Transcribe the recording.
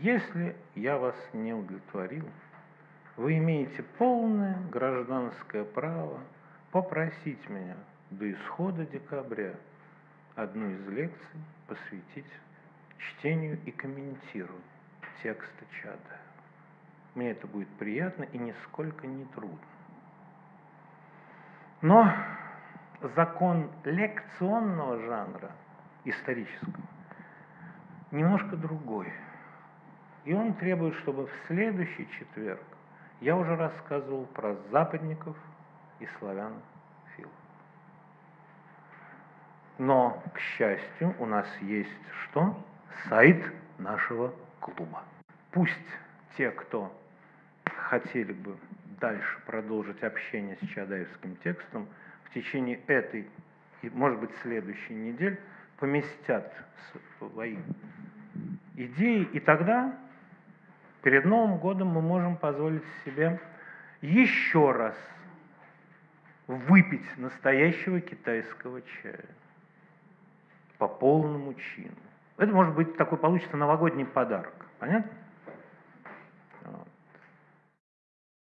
Если я вас не удовлетворил, вы имеете полное гражданское право попросить меня до исхода декабря одну из лекций посвятить чтению и комментирую текста чада. Мне это будет приятно и нисколько не трудно. Но закон лекционного жанра, исторического, немножко другой. И он требует, чтобы в следующий четверг я уже рассказывал про западников и славян фил. Но, к счастью, у нас есть что? Сайт нашего клуба. Пусть те, кто хотели бы дальше продолжить общение с Чадаевским текстом, в течение этой и, может быть, следующей недели поместят свои идеи, и тогда перед Новым годом мы можем позволить себе еще раз выпить настоящего китайского чая по полному чину. Это может быть такой получится новогодний подарок. Понятно?